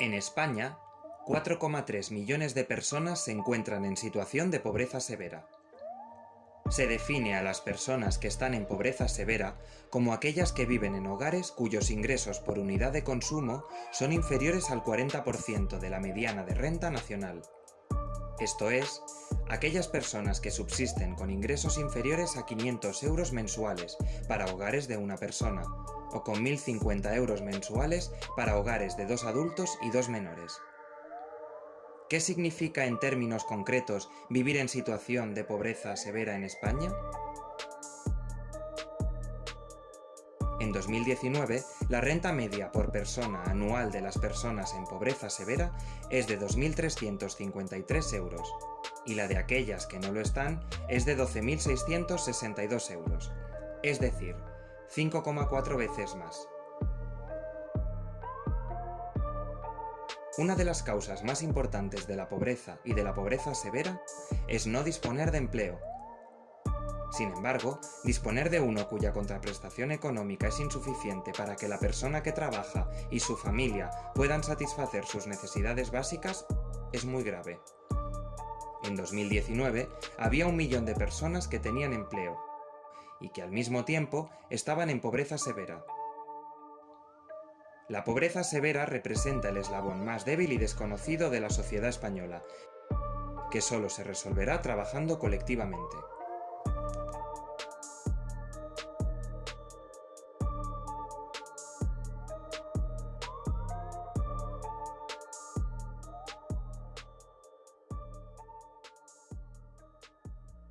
En España, 4,3 millones de personas se encuentran en situación de pobreza severa. Se define a las personas que están en pobreza severa como aquellas que viven en hogares cuyos ingresos por unidad de consumo son inferiores al 40% de la mediana de renta nacional. Esto es, aquellas personas que subsisten con ingresos inferiores a 500 euros mensuales para hogares de una persona, o con 1.050 euros mensuales para hogares de dos adultos y dos menores. ¿Qué significa en términos concretos vivir en situación de pobreza severa en España? En 2019, la renta media por persona anual de las personas en pobreza severa es de 2.353 euros, y la de aquellas que no lo están es de 12.662 euros, es decir, 5,4 veces más. Una de las causas más importantes de la pobreza y de la pobreza severa es no disponer de empleo. Sin embargo, disponer de uno cuya contraprestación económica es insuficiente para que la persona que trabaja y su familia puedan satisfacer sus necesidades básicas es muy grave. En 2019 había un millón de personas que tenían empleo y que al mismo tiempo estaban en pobreza severa. La pobreza severa representa el eslabón más débil y desconocido de la sociedad española, que solo se resolverá trabajando colectivamente.